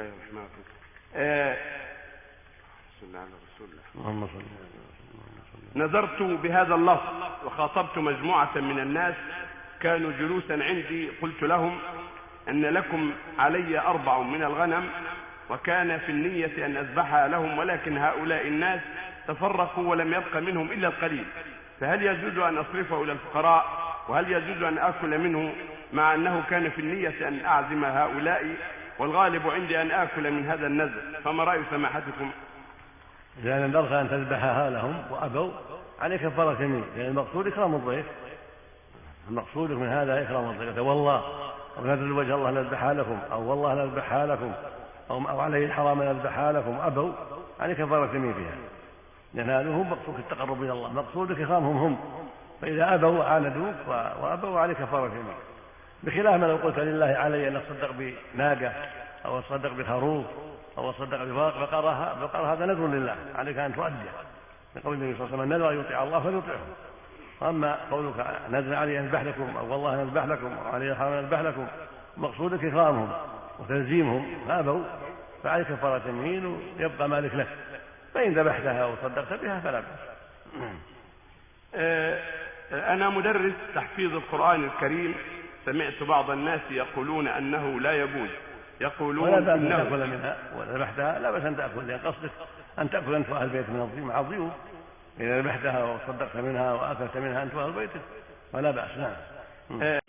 الله الرحمن الرحيم آه، صلى على رسول الله. نظرت بهذا اللفظ وخاطبت مجموعة من الناس كانوا جلوسا عندي. قلت لهم أن لكم علي أربع من الغنم وكان في النية أن أذبحها لهم ولكن هؤلاء الناس تفرقوا ولم يبق منهم إلا القليل. فهل يجوز أن أصرفه إلى الفقراء؟ وهل يجوز أن آكل منه؟ مع أنه كان في النية أن أعزم هؤلاء. والغالب عندي أن آكل من هذا النذر فما رأي سماحتكم؟ إذا نذرت أن تذبحها لهم وأبوا عليك كفارة يمين لأن المقصود إكرام الضيف. المقصود من هذا إكرام الضيف. والله أو نذر وجه الله نذبحها لكم أو والله نذبحها لكم أو, أو عليه الحرام نذبحها لكم أبوا عليك كفارة يمين فيها. هو مقصود التقرب إلى الله مقصودك إكرامهم هم. فإذا أبوا وعاندوك وأبوا عليك كفارة يمين بخلاف ما لو قلت لله علي أن أتصدق بناقة أو أتصدق بخروف أصدق بفرق فقال فقال هذا نذر لله عليك أن تؤديه لقول النبي صلى الله عليه وسلم نذر يطيع الله فليطعه. واما قولك نذر علي أن اذبح لكم أو والله أن اذبح لكم أو علي حرام أن اذبح لكم مقصودك اكرامهم وتلزيمهم فأبوا فعليك كفارة يمين ويبقى مالك لك. فإن ذبحتها أو صدقت بها فلا بأس. آه، أنا مدرس تحفيظ القرآن الكريم سمعت بعض الناس يقولون أنه لا يجوز. يقولون ولا بأس أن تأكل منها وذبحتها لا بأس أن تأكل لأن قصدك أن تأكل أنت وأهل البيت من الضيوف مع الضيوف. إذا ذبحتها وصدقت منها وأكلت منها أنت وأهل بيتك فلا بأس نعم. آه،